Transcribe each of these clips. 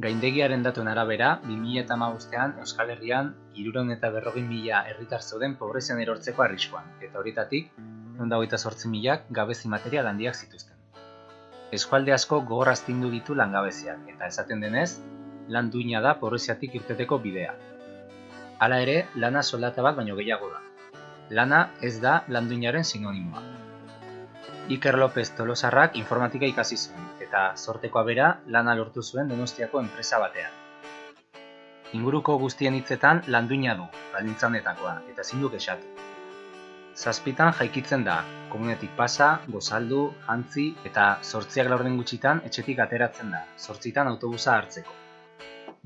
Gaindegiaren datuen arabera, 2008an Euskal Herrian iruron eta berrogin mila herritar zeuden pobrezian erortzeko arriskuan, eta horietatik, hogeita sortzi milak gabezi material handiak zituzten. Eskualde asko gogoraztindu ditu langabeziak, eta esaten denez, lan duina da pobreziatik irteteko bidea. Hala ere, lana soldata bat baino gehiago da. Lana ez da landuinaren sinonimoa. Iker López Tolosarrak informatika ikasi zuen, eta sortekoa bera lana lortu zuen Donostiako enpresa batean. Inguruko guztien hitzetan landuina du, baldintzanetakoa, eta ezin du kexatu. Zazpitan jaikitzen da, komunetik pasa, gozaldu, jantzi eta sortziak laurden gutxitan etxetik ateratzen da, sortzitan autobusa hartzeko.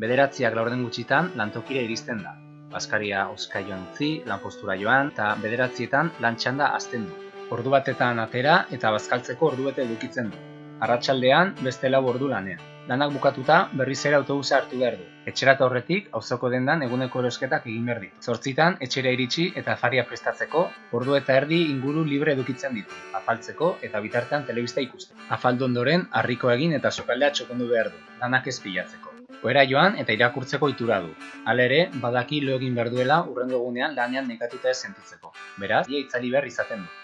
Bederatziak laurden gutxitan lantokira iristen da, Baskaria oska joan utzi, lanpostura joan, eta bederatzietan lantxanda azten du. Ordu batetan atera eta bazkaltzeko ordu bete edukitzen du. Arratsaldean beste lau ordu lanean. Lanak bukatuta berriz ere autobusa hartu behar du. Etxerata horretik auzoko dendan eguneko erosketak egin behar ditu. Zortzitan etxera iritsi eta faria prestatzeko ordu eta erdi inguru libre edukitzen ditu. Afaltzeko eta bitartean telebista ikusten. Afaldu ondoren harriko egin eta sokaldea txokondu behar du. Lanak ez pilatzeko. Oera joan eta irakurtzeko itura du. Hala ere, badaki lo egin behar duela urrengo egunean lanean nekatuta ez sentitzeko. Beraz, ia itzali behar izaten du.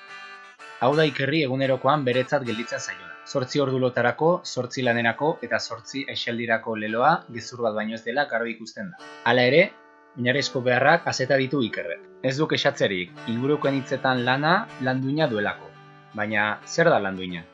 Hau da ikerri egunerokoan beretzat gelditzen zaiona. Zortzi ordu lotarako, zortzi lanerako eta zortzi aixaldirako leloa gezur bat baino ez dela garbi ikusten da. Hala ere, oinarrizko beharrak azeta ditu ikerrek. Ez duk esatzerik, ingurukoen hitzetan lana landuina duelako. Baina, zer da landuina?